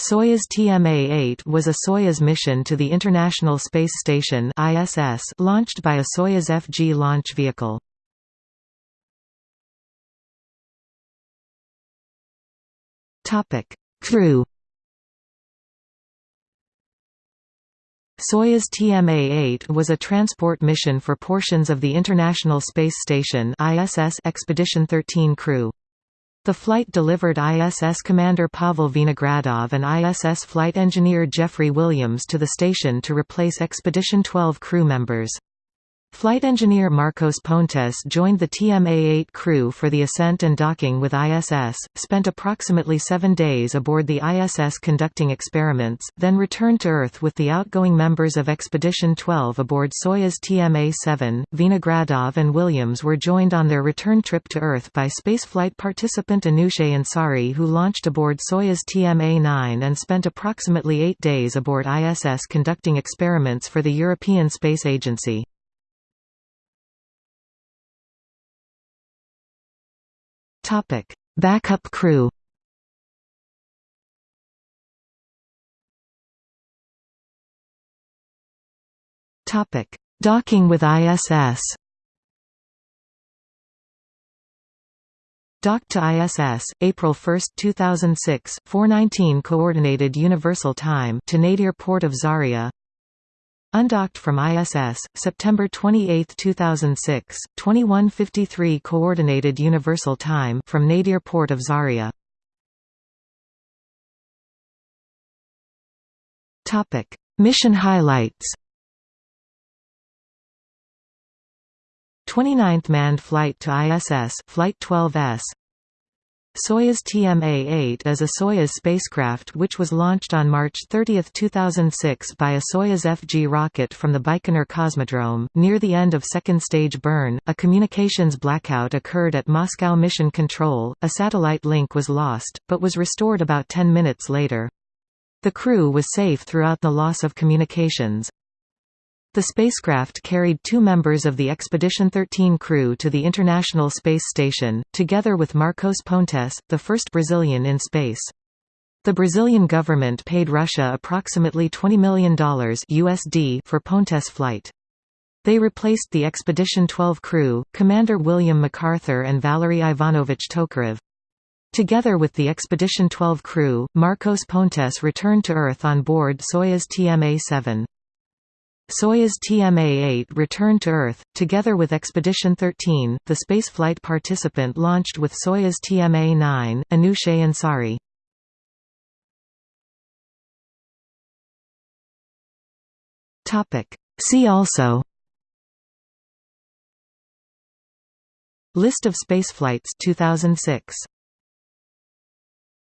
Soyuz TMA-8 was a Soyuz mission to the International Space Station ISS launched by a Soyuz FG launch vehicle. Topic: Crew Soyuz TMA-8 was a transport mission for portions of the International Space Station ISS Expedition 13 crew. The flight delivered ISS commander Pavel Vinogradov and ISS flight engineer Jeffrey Williams to the station to replace Expedition 12 crew members. Flight engineer Marcos Pontes joined the TMA-8 crew for the ascent and docking with ISS, spent approximately seven days aboard the ISS conducting experiments, then returned to Earth with the outgoing members of Expedition 12 aboard Soyuz TMA-7. Vinogradov and Williams were joined on their return trip to Earth by spaceflight participant Anousheh Ansari who launched aboard Soyuz TMA-9 and spent approximately eight days aboard ISS conducting experiments for the European Space Agency. Topic: Backup crew. Topic: Docking with ISS. Docked to ISS, April 1, 2006, 4:19 Coordinated Universal Time to Nadir Port of Zarya. Undocked from ISS, September 28, 2006, 21:53 Coordinated Universal Time from Nadir Port of Zarya. Topic: Mission highlights. 29th manned flight to ISS, Flight 12S, Soyuz TMA-8 is a Soyuz spacecraft which was launched on March 30, 2006 by a Soyuz FG rocket from the Baikonur Cosmodrome. Near the end of second stage burn, a communications blackout occurred at Moscow Mission Control, a satellite link was lost, but was restored about 10 minutes later. The crew was safe throughout the loss of communications. The spacecraft carried two members of the Expedition 13 crew to the International Space Station, together with Marcos Pontes, the first Brazilian in space. The Brazilian government paid Russia approximately $20 million USD for Pontes' flight. They replaced the Expedition 12 crew, Commander William McArthur and Valery Ivanovich Tokarev. Together with the Expedition 12 crew, Marcos Pontes returned to Earth on board Soyuz TMA-7. Soyuz TMA-8 returned to Earth, together with Expedition 13, the spaceflight participant launched with Soyuz TMA-9, Anousheh Ansari. See also List of spaceflights 2006